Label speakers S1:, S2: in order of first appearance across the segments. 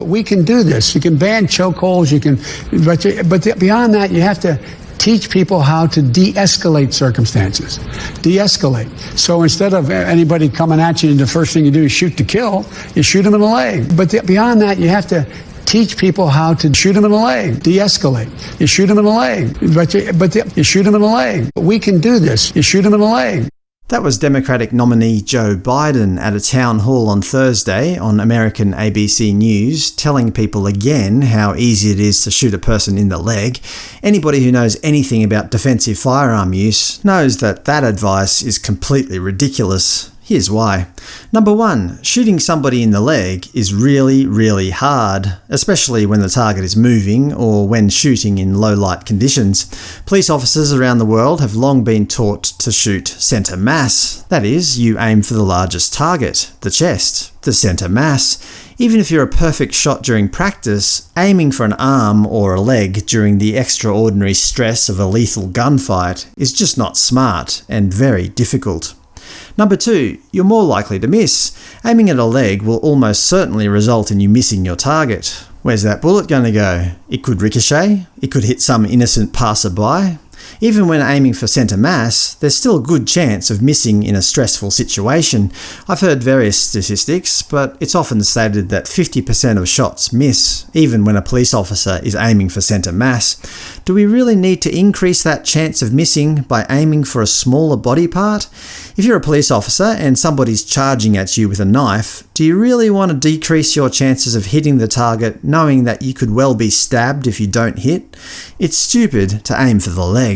S1: We can do this. You can ban chokeholds. You can, but but beyond that, you have to teach people how to de-escalate circumstances. De-escalate. So instead of anybody coming at you, and the first thing you do is shoot to kill. You shoot them in the leg. But beyond that, you have to teach people how to shoot them in the leg, de-escalate. You shoot them in the leg, but you, but you shoot them in the leg. We can do this. You shoot them in the leg.
S2: That was Democratic nominee Joe Biden at a town hall on Thursday on American ABC News, telling people again how easy it is to shoot a person in the leg. Anybody who knows anything about defensive firearm use knows that that advice is completely ridiculous. Here's why. Number one, shooting somebody in the leg is really, really hard, especially when the target is moving or when shooting in low light conditions. Police officers around the world have long been taught to shoot centre mass, that is, you aim for the largest target, the chest, the centre mass. Even if you're a perfect shot during practice, aiming for an arm or a leg during the extraordinary stress of a lethal gunfight is just not smart and very difficult. Number 2. You're more likely to miss. Aiming at a leg will almost certainly result in you missing your target. Where's that bullet going to go? It could ricochet, it could hit some innocent passerby, even when aiming for centre mass, there's still a good chance of missing in a stressful situation. I've heard various statistics, but it's often stated that 50% of shots miss, even when a police officer is aiming for centre mass. Do we really need to increase that chance of missing by aiming for a smaller body part? If you're a police officer and somebody's charging at you with a knife, do you really want to decrease your chances of hitting the target knowing that you could well be stabbed if you don't hit? It's stupid to aim for the leg.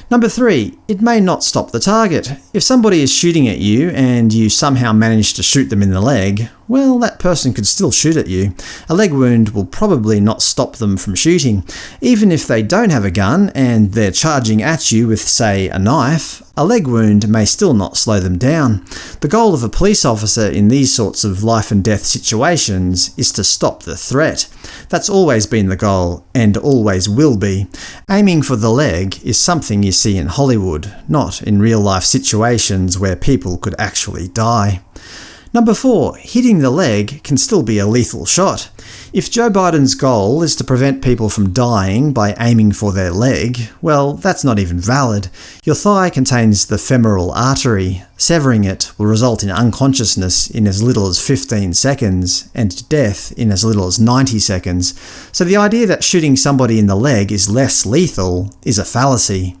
S2: Number 3. It may not stop the target. If somebody is shooting at you and you somehow manage to shoot them in the leg, well, that person could still shoot at you. A leg wound will probably not stop them from shooting. Even if they don't have a gun and they're charging at you with, say, a knife, a leg wound may still not slow them down. The goal of a police officer in these sorts of life and death situations is to stop the threat. That's always been the goal, and always will be. Aiming for the leg is something you see in Hollywood, not in real-life situations where people could actually die. Number 4. Hitting the leg can still be a lethal shot. If Joe Biden's goal is to prevent people from dying by aiming for their leg, well, that's not even valid. Your thigh contains the femoral artery. Severing it will result in unconsciousness in as little as 15 seconds, and death in as little as 90 seconds, so the idea that shooting somebody in the leg is less lethal is a fallacy.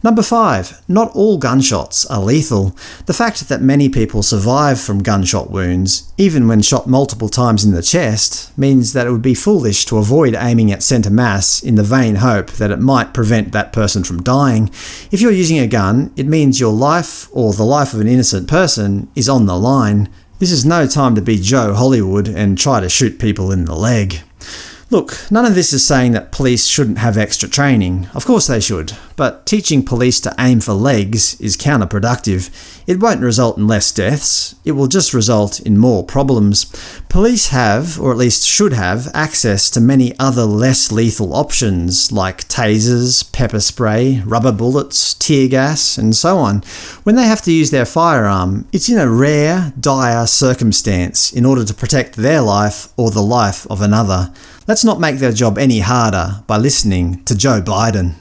S2: Number 5. Not all gunshots are lethal. The fact that many people survive from gunshot wounds, even when shot multiple times in the chest, means that it would be foolish to avoid aiming at centre mass in the vain hope that it might prevent that person from dying. If you're using a gun, it means your life, or the life of an innocent person, is on the line. This is no time to be Joe Hollywood and try to shoot people in the leg. Look, none of this is saying that police shouldn't have extra training. Of course they should. But teaching police to aim for legs is counterproductive. It won't result in less deaths, it will just result in more problems. Police have, or at least should have, access to many other less lethal options like tasers, pepper spray, rubber bullets, tear gas, and so on. When they have to use their firearm, it's in a rare, dire circumstance in order to protect their life or the life of another. Let's not make their job any harder by listening to Joe Biden.